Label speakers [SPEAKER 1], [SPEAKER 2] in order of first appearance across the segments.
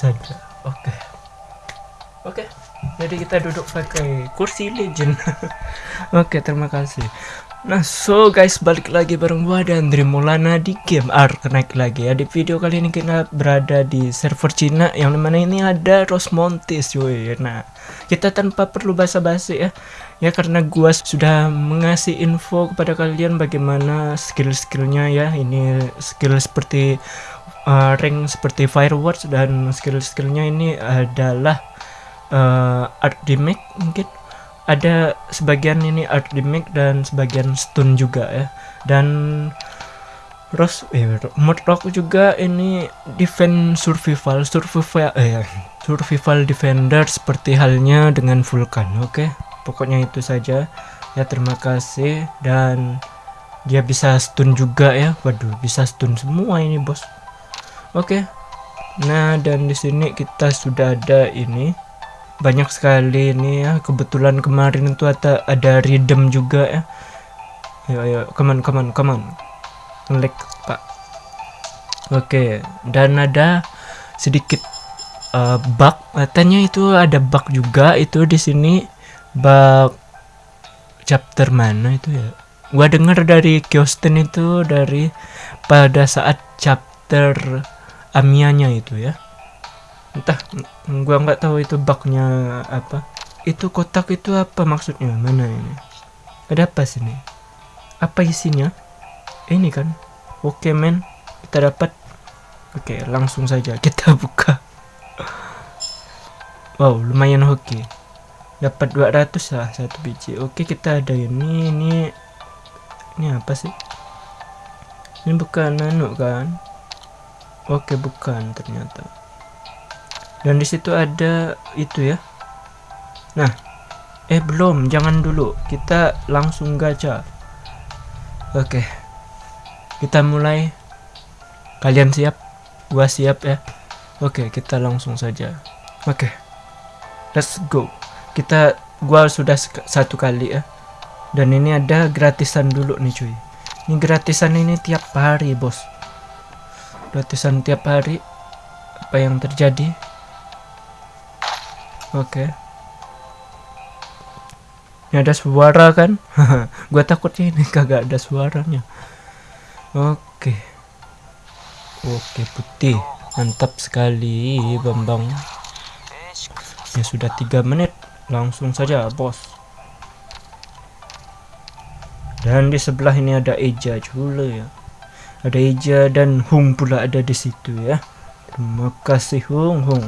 [SPEAKER 1] saja. Oke. Oke. Jadi kita duduk pakai kursi legend. Oke terima kasih. Nah so guys balik lagi bareng gua dan Drimulana di game Ark naik lagi ya. Di video kali ini kita berada di server Cina. Yang di mana ini ada Rosmontis cuy. Nah kita tanpa perlu basa-basi ya. Ya karena gua sudah mengasih info kepada kalian bagaimana skill-skillnya ya. Ini skill seperti uh, rank seperti fireworks dan skill-skillnya ini adalah uh, art damage mungkin. Ada sebagian ini art gimmick dan sebagian stun juga ya. Dan Rose eh Murdoch juga ini defend survival survival eh survival defender seperti halnya dengan Vulkan oke? Okay? pokoknya itu saja. Ya terima kasih. Dan dia bisa stun juga ya. Waduh bisa stun semua ini bos oke. Okay. nah dan di sini kita sudah ada ini. Banyak sekali ini ya. Kebetulan kemarin itu ada ada rhythm juga ya. Ayo ayo. Come on come on come pak. Oke. Dan ada sedikit uh, bug. Katanya itu ada bug juga itu di sini. Bug chapter mana itu ya? Gua dengar dari Kyosten itu dari pada saat chapter Amianya itu ya. Entah gua nggak tahu itu bugnya apa. Itu kotak itu apa maksudnya? Mana ini? Ada apa sini? Apa isinya? Ini kan? Oke men. Kita dapat. Oke langsung saja kita buka. Wow lumayan oke dapat 200 lah satu biji. Oke kita ada ini ini. Ini apa sih? Ini bukan nano kan oke bukan ternyata. Dan di situ ada itu ya. Nah eh belum. Jangan dulu. Kita langsung gacha. Oke. Kita mulai. Kalian siap? Gua siap ya. Oke kita langsung saja. Oke. Let's go. Kita gua sudah satu kali ya. Dan ini ada gratisan dulu nih cuy. Ini gratisan ini tiap hari bos gratisan tiap hari apa yang terjadi Oke. Okay. Ini ada suara kan? Gua takutnya ini kagak ada suaranya. Oke. Okay. Oke, putih. Mantap sekali, Bambang. Ya sudah tiga menit. Langsung saja, bos. Dan di sebelah ini ada Eja juga ya. Ada Eja dan Hung pula ada di situ ya. Terima kasih Hung Hung.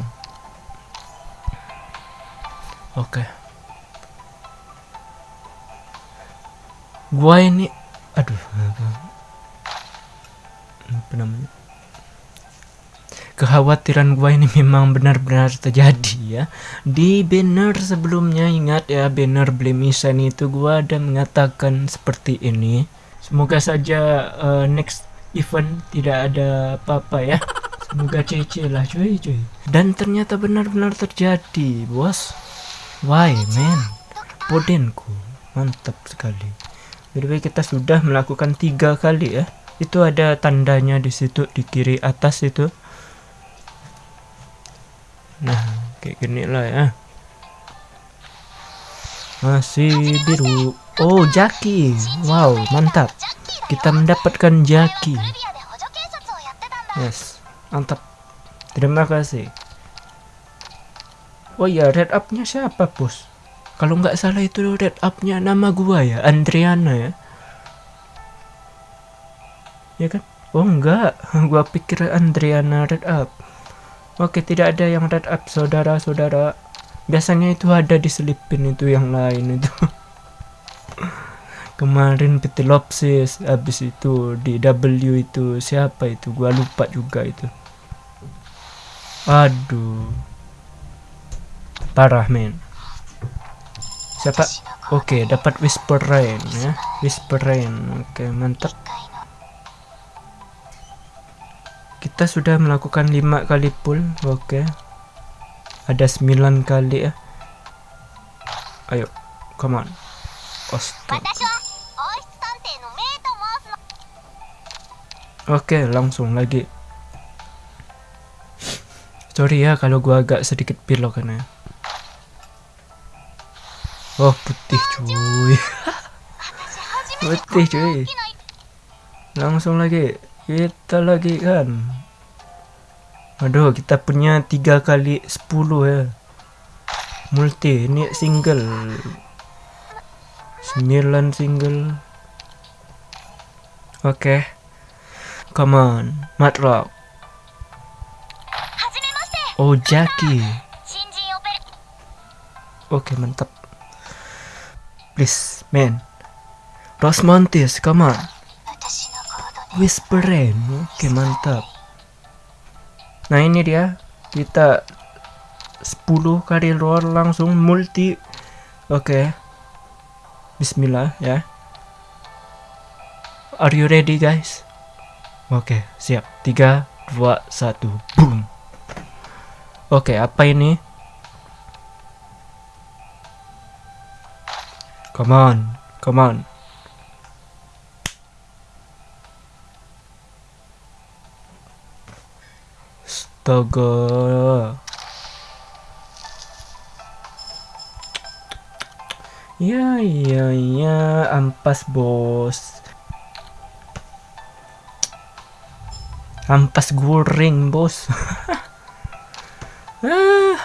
[SPEAKER 1] Oke. Gua ini aduh apa namanya? Kekhawatiran gua ini memang benar-benar terjadi ya. Di banner sebelumnya ingat ya banner blemisan itu gua ada mengatakan seperti ini. Semoga saja uh, next event tidak ada apa-apa ya. Semoga cece lah cuy cuy. Dan ternyata benar-benar terjadi, bos. Why man? Podenku mantap sekali. Jadi kita sudah melakukan tiga kali ya. Itu ada tandanya di situ di kiri atas itu. Nah kayak gini lah ya. Masih biru. Oh jaki. Wow mantap. Kita mendapatkan jaki. Yes mantap. Terima kasih. Oh ya, red up-nya siapa, Bos? Kalau nggak salah itu red up-nya nama gua ya, Andriana ya. Ya kan? Oh enggak, gua pikir Andriana red up. Oke, tidak ada yang red up, saudara-saudara. Biasanya itu ada diselipin itu yang lain itu. Kemarin Pitilopsis, habis itu di W itu siapa itu? Gua lupa juga itu. Aduh. Parah men. Siapa? Oke okay, dapat whisper rain ya. Whisper rain oke okay, mantap. Kita sudah melakukan lima kali pull oke. Okay. ada sembilan kali ya. Ayo come on Oke, langsung lagi. Sorry ya kalau gua agak sedikit pilok kan ya. Oh putih cuy. putih cuy. Langsung lagi kita lagi kan. Aduh kita punya tiga kali sepuluh ya. Multi ini single. Sembilan single. Oke. Okay. Come on, Matrock. Oh, Jackie. Oke, okay, mantap. Please, man. Rosmontis, come on. Whispering. Oke, okay, mantap. Nah, ini dia. Kita 10 kali roll langsung multi. Oke. Okay. Bismillah ya. Are you ready, guys? Oke, siap. 3 2 1. Boom. Oke, apa ini? Come on, come on. Astaga. Ya, ya, ya, ampas bos. Ampas goreng bos. Ah.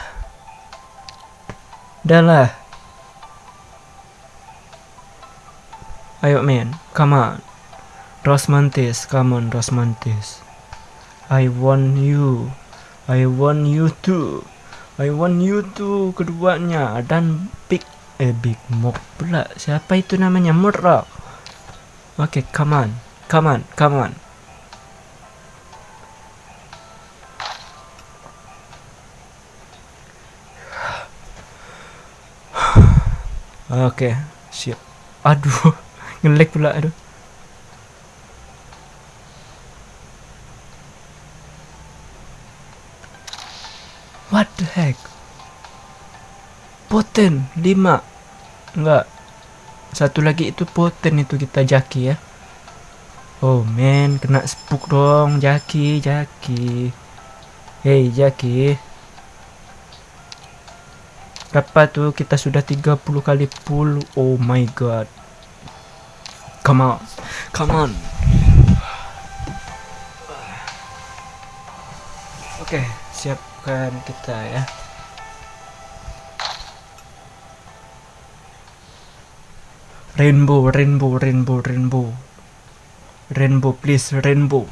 [SPEAKER 1] Udahlah. Ayo men, come on. Rosmantis, come on Rosmantis. I want you. I want you too. I want you too keduanya dan Big eh Big Mok pula. Siapa itu namanya? Murra. Oke, okay, come on. Come on, come on. Oke, siap. Aduh, ngelek pula aduh. What the heck? Poten 5. Enggak. Satu lagi itu poten itu kita jaki ya. Oh man, kena spook dong, jaki, jaki. Hey, jaki. Berapa tuh kita sudah 30 kali pull. Oh my god. Come on. Come on. Oke, okay, siapkan kita ya. Rainbow, rainbow, rainbow, rainbow. Rainbow, please, rainbow.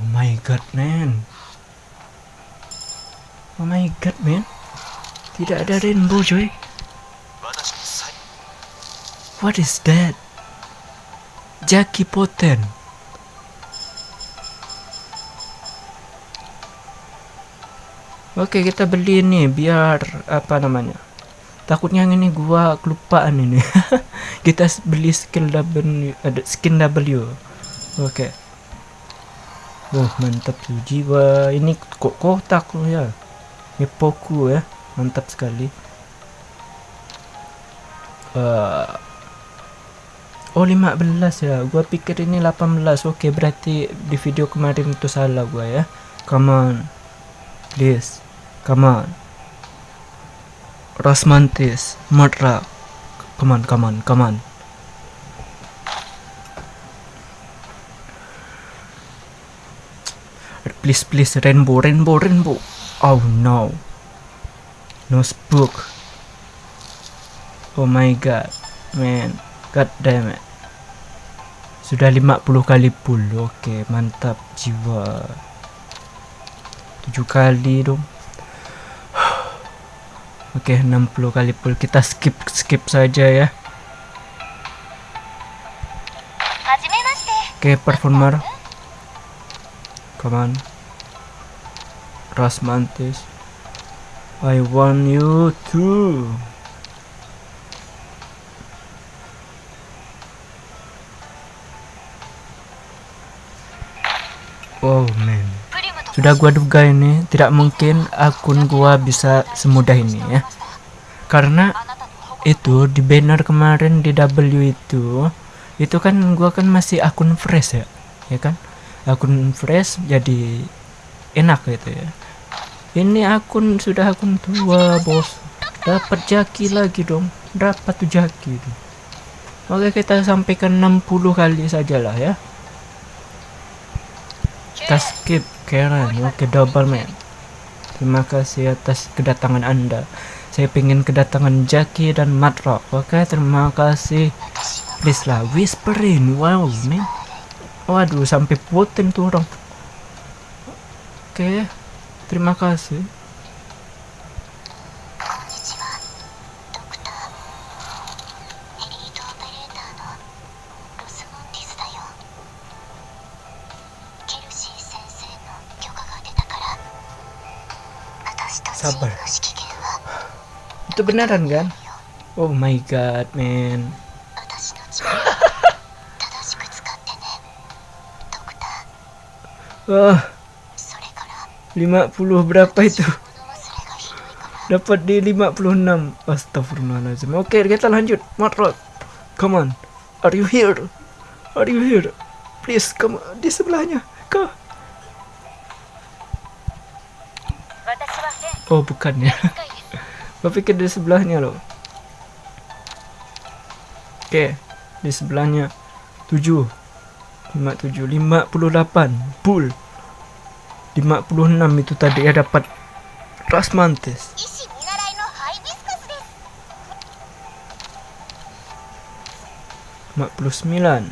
[SPEAKER 1] Oh my god, man. Oh my god, man. Tidak ada rainbow, coy. What is that? Jackie Poten. Oke, kita beli ini biar apa namanya? Takutnya ini gua kelupaan ini. kita beli skill W, ada skin W. Oke. Oh, mantap tuh jiwa. Ini kok kotak ya. Epoku ya mantap sekali. Uh, oh 15 ya gua pikir ini 18 oke berarti di video kemarin itu salah gua ya. Come on please. Come on. Rosmantis Matra come on come on come on. Please please rainbow rainbow rainbow Oh no. No spook. Oh my god. Man. God damn it. Sudah 50 kali pull. Oke, okay, mantap jiwa. 7 kali dong. Oke, okay, 60 kali pull. Kita skip skip saja ya. Oke, okay, performer. Come on. Rasmantis. I want you too. Oh man. Sudah gua duga ini tidak mungkin akun gua bisa semudah ini ya. Karena itu di banner kemarin di W itu itu kan gua kan masih akun fresh ya. Ya kan? akun fresh jadi enak gitu ya. Ini akun sudah akun tua bos. Dapat jaki lagi dong. Dapat tuh jaki oke kita sampaikan 60 kali sajalah ya. Kita skip Karen. Oke double man. Terima kasih atas kedatangan anda. Saya pengen kedatangan Jackie dan Matrock. Oke terima kasih. Please lah whisperin wow man. Waduh sampai poten tuh orang oke terima kasih sabar itu beneran kan oh my god man Ah. 50 berapa itu? Dapat di 56. Astagfirullahaladzim. Oke, kita lanjut. Matrot. Come on. Are you here? Are you here? Please, come di sebelahnya. Kau. Oh, bukan ya. Gue pikir di sebelahnya loh. Oke, di sebelahnya 7 57 58 bull 56 itu tadi ya dapat Rasmantes Mak puluh sembilan.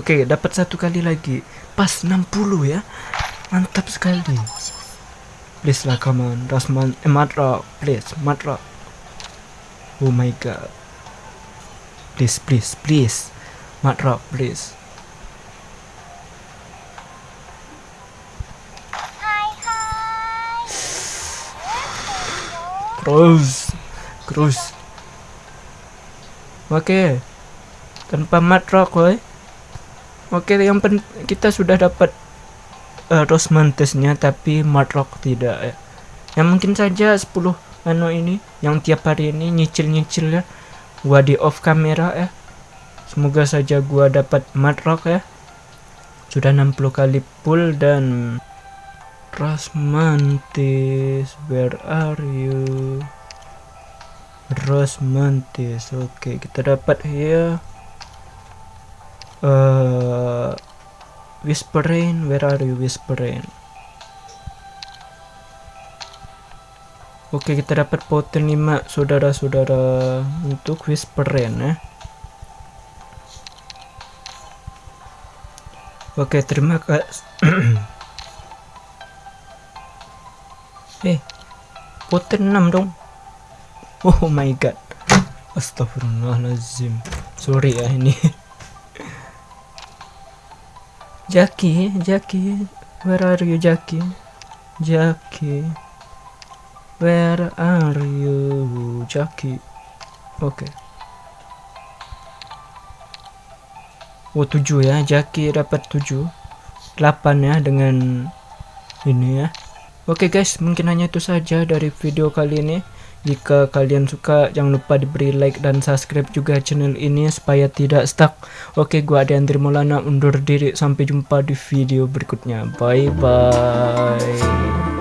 [SPEAKER 1] Oke dapat satu kali lagi. Pas 60 ya. Mantap sekali. Please lah come on. Rasman eh, Matra. Please Matra. Oh my god. Please please please. Matra please Cruise Cruise Oke. Tanpa matrok woy Oke yang pen kita sudah dapat uh, Rosmantesnya tapi matrok tidak ya. Yang mungkin saja 10 anu ini yang tiap hari ini nyicil-nyicil ya gua di off kamera ya. Semoga saja gua dapat matrok ya. Sudah 60 kali pull dan Rosmantis, where are you? Rosmantis, oke okay, kita dapat ya. Uh, Whispering, where are you Whispering? Oke okay, kita dapat poten 5 saudara-saudara untuk Whispering ya. Oke okay, terima kasih. Eh, poten 6 dong. Oh my god. Astagfirullahaladzim. Sorry ya ini. Jaki, Jaki. Where are you, Jaki? Jaki. Where are you, Jaki? Oke. Okay. Oh 7 ya, Jaki dapat 7. 8 ya dengan ini ya. Oke okay guys, mungkin hanya itu saja dari video kali ini. Jika kalian suka, jangan lupa diberi like dan subscribe juga channel ini supaya tidak stuck. Oke, okay, gua Andri Maulana undur diri. Sampai jumpa di video berikutnya. Bye bye.